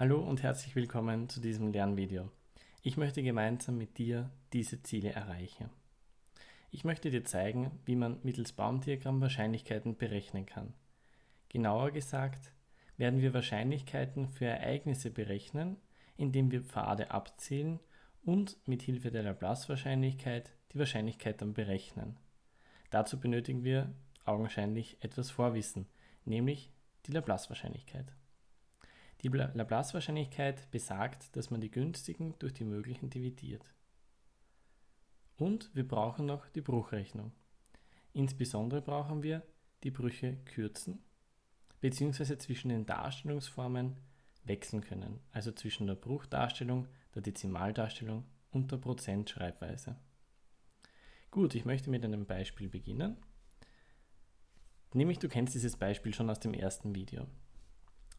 Hallo und herzlich willkommen zu diesem Lernvideo. Ich möchte gemeinsam mit dir diese Ziele erreichen. Ich möchte dir zeigen, wie man mittels Baumdiagramm Wahrscheinlichkeiten berechnen kann. Genauer gesagt werden wir Wahrscheinlichkeiten für Ereignisse berechnen, indem wir Pfade abzählen und mit Hilfe der Laplace-Wahrscheinlichkeit die Wahrscheinlichkeit dann berechnen. Dazu benötigen wir augenscheinlich etwas Vorwissen, nämlich die Laplace-Wahrscheinlichkeit. Die Laplace-Wahrscheinlichkeit besagt, dass man die günstigen durch die möglichen dividiert. Und wir brauchen noch die Bruchrechnung. Insbesondere brauchen wir die Brüche kürzen bzw. zwischen den Darstellungsformen wechseln können, also zwischen der Bruchdarstellung, der Dezimaldarstellung und der Prozentschreibweise. Gut, ich möchte mit einem Beispiel beginnen. Nämlich, du kennst dieses Beispiel schon aus dem ersten Video.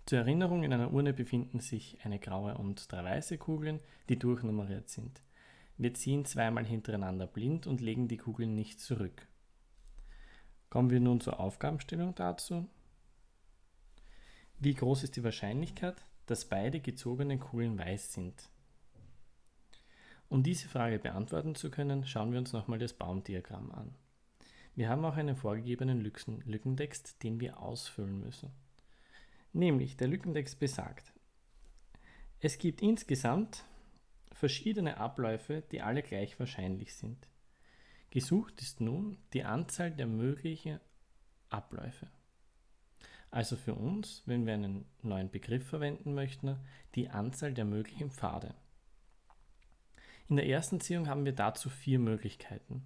Zur Erinnerung, in einer Urne befinden sich eine graue und drei weiße Kugeln, die durchnummeriert sind. Wir ziehen zweimal hintereinander blind und legen die Kugeln nicht zurück. Kommen wir nun zur Aufgabenstellung dazu. Wie groß ist die Wahrscheinlichkeit, dass beide gezogenen Kugeln weiß sind? Um diese Frage beantworten zu können, schauen wir uns nochmal das Baumdiagramm an. Wir haben auch einen vorgegebenen Lückentext, den wir ausfüllen müssen. Nämlich der Lückentext besagt, es gibt insgesamt verschiedene Abläufe, die alle gleich wahrscheinlich sind. Gesucht ist nun die Anzahl der möglichen Abläufe. Also für uns, wenn wir einen neuen Begriff verwenden möchten, die Anzahl der möglichen Pfade. In der ersten Ziehung haben wir dazu vier Möglichkeiten.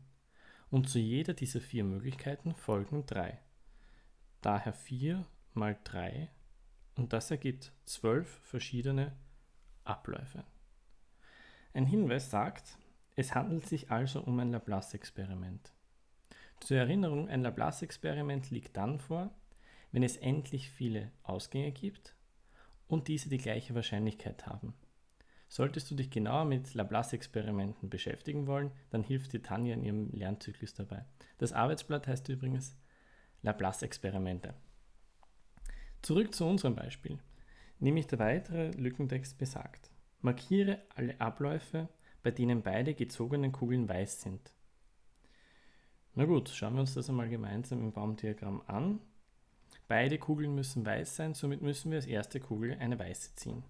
Und zu jeder dieser vier Möglichkeiten folgen drei. Daher 4 mal 3 und das ergibt zwölf verschiedene Abläufe. Ein Hinweis sagt, es handelt sich also um ein Laplace-Experiment. Zur Erinnerung, ein Laplace-Experiment liegt dann vor, wenn es endlich viele Ausgänge gibt und diese die gleiche Wahrscheinlichkeit haben. Solltest du dich genauer mit Laplace-Experimenten beschäftigen wollen, dann hilft dir Tanja in ihrem Lernzyklus dabei. Das Arbeitsblatt heißt übrigens Laplace-Experimente. Zurück zu unserem Beispiel. Nämlich der weitere Lückentext besagt. Markiere alle Abläufe, bei denen beide gezogenen Kugeln weiß sind. Na gut, schauen wir uns das einmal gemeinsam im Baumdiagramm an. Beide Kugeln müssen weiß sein, somit müssen wir als erste Kugel eine weiße ziehen.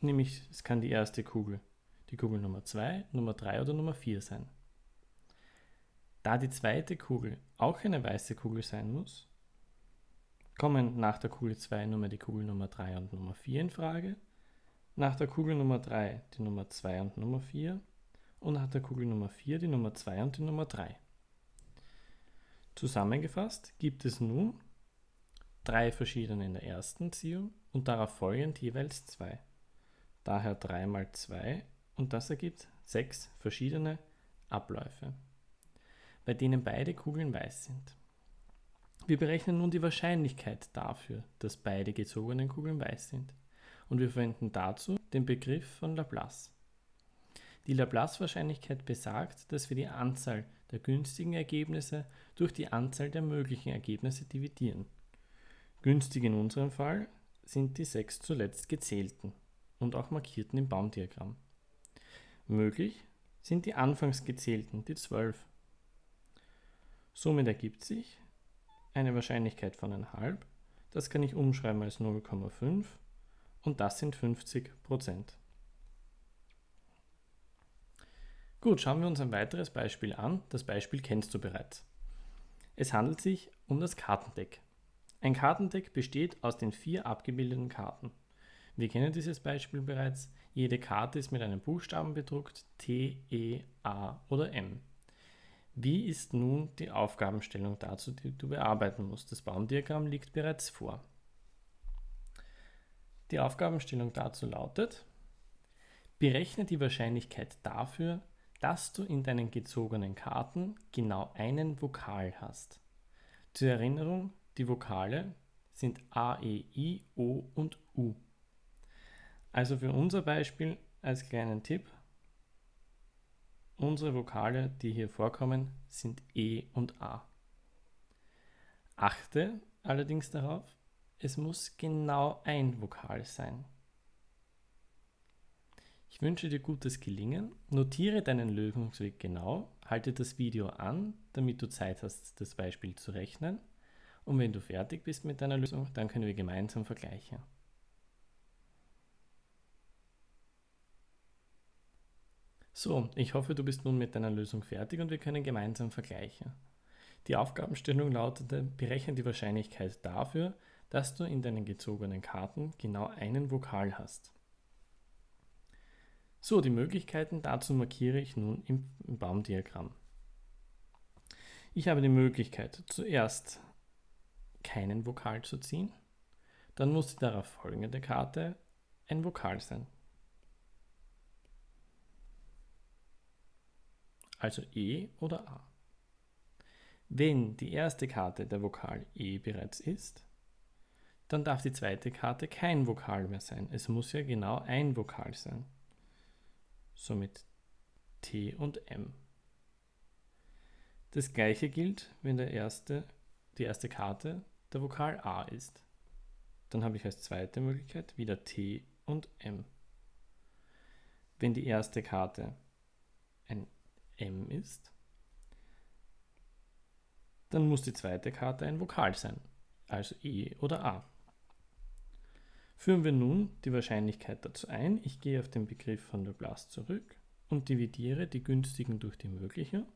Nämlich, es kann die erste Kugel, die Kugel Nummer 2, Nummer 3 oder Nummer 4 sein. Da die zweite Kugel auch eine weiße Kugel sein muss, kommen nach der Kugel 2 nur mehr die Kugel Nummer 3 und Nummer 4 in Frage, nach der Kugel Nummer 3 die Nummer 2 und Nummer 4 und nach der Kugel Nummer 4 die Nummer 2 und die Nummer 3. Zusammengefasst gibt es nun drei verschiedene in der ersten Ziehung und darauf folgend jeweils zwei. Daher 3 mal 2 und das ergibt sechs verschiedene Abläufe, bei denen beide Kugeln weiß sind. Wir berechnen nun die Wahrscheinlichkeit dafür, dass beide gezogenen Kugeln weiß sind. Und wir verwenden dazu den Begriff von Laplace. Die Laplace-Wahrscheinlichkeit besagt, dass wir die Anzahl der günstigen Ergebnisse durch die Anzahl der möglichen Ergebnisse dividieren. Günstig in unserem Fall sind die sechs zuletzt gezählten und auch markierten im Baumdiagramm. Möglich sind die anfangs gezählten, die zwölf. Somit ergibt sich, eine Wahrscheinlichkeit von 1,5. Das kann ich umschreiben als 0,5 und das sind 50% Gut, schauen wir uns ein weiteres Beispiel an. Das Beispiel kennst du bereits. Es handelt sich um das Kartendeck. Ein Kartendeck besteht aus den vier abgebildeten Karten. Wir kennen dieses Beispiel bereits. Jede Karte ist mit einem Buchstaben bedruckt, T, E, A oder M. Wie ist nun die Aufgabenstellung dazu, die du bearbeiten musst? Das Baumdiagramm liegt bereits vor. Die Aufgabenstellung dazu lautet, berechne die Wahrscheinlichkeit dafür, dass du in deinen gezogenen Karten genau einen Vokal hast. Zur Erinnerung, die Vokale sind A, E, I, O und U. Also für unser Beispiel als kleinen Tipp, Unsere Vokale, die hier vorkommen, sind E und A. Achte allerdings darauf, Es muss genau ein Vokal sein. Ich wünsche dir gutes Gelingen. Notiere deinen Lösungsweg genau, halte das Video an, damit du Zeit hast, das Beispiel zu rechnen. Und wenn du fertig bist mit deiner Lösung, dann können wir gemeinsam vergleichen. So, ich hoffe, du bist nun mit deiner Lösung fertig und wir können gemeinsam vergleichen. Die Aufgabenstellung lautete, berechne die Wahrscheinlichkeit dafür, dass du in deinen gezogenen Karten genau einen Vokal hast. So, die Möglichkeiten dazu markiere ich nun im Baumdiagramm. Ich habe die Möglichkeit, zuerst keinen Vokal zu ziehen, dann muss die darauf folgende Karte ein Vokal sein. Also E oder A. Wenn die erste Karte der Vokal E bereits ist, dann darf die zweite Karte kein Vokal mehr sein. Es muss ja genau ein Vokal sein. Somit T und M. Das gleiche gilt, wenn der erste, die erste Karte der Vokal A ist. Dann habe ich als zweite Möglichkeit wieder T und M. Wenn die erste Karte M ist, dann muss die zweite Karte ein Vokal sein, also E oder A. Führen wir nun die Wahrscheinlichkeit dazu ein. Ich gehe auf den Begriff von Laplace zurück und dividiere die günstigen durch die möglichen.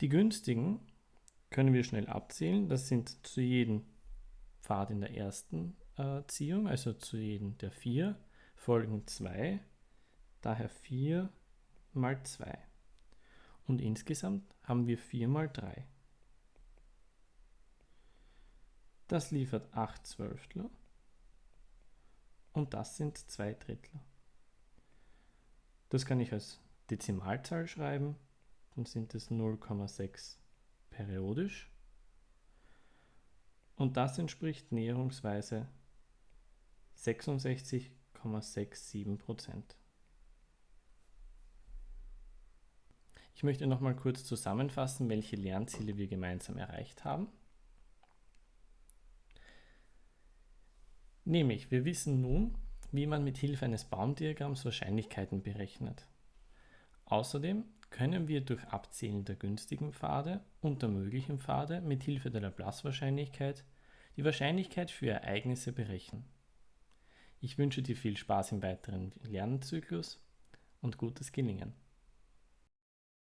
Die günstigen können wir schnell abzählen. Das sind zu jedem Pfad in der ersten äh, Ziehung, also zu jedem der vier, folgen zwei. Daher 4 mal 2. Und insgesamt haben wir 4 mal 3. Das liefert 8 Zwölftel und das sind 2 Drittel. Das kann ich als Dezimalzahl schreiben, dann sind es 0,6 periodisch und das entspricht näherungsweise 66,67 Prozent. Ich möchte noch mal kurz zusammenfassen, welche Lernziele wir gemeinsam erreicht haben. Nämlich, wir wissen nun, wie man mit Hilfe eines Baumdiagramms Wahrscheinlichkeiten berechnet. Außerdem können wir durch Abzählen der günstigen Pfade und der möglichen Pfade mit Hilfe der Laplace-Wahrscheinlichkeit die Wahrscheinlichkeit für Ereignisse berechnen. Ich wünsche dir viel Spaß im weiteren Lernzyklus und gutes Gelingen.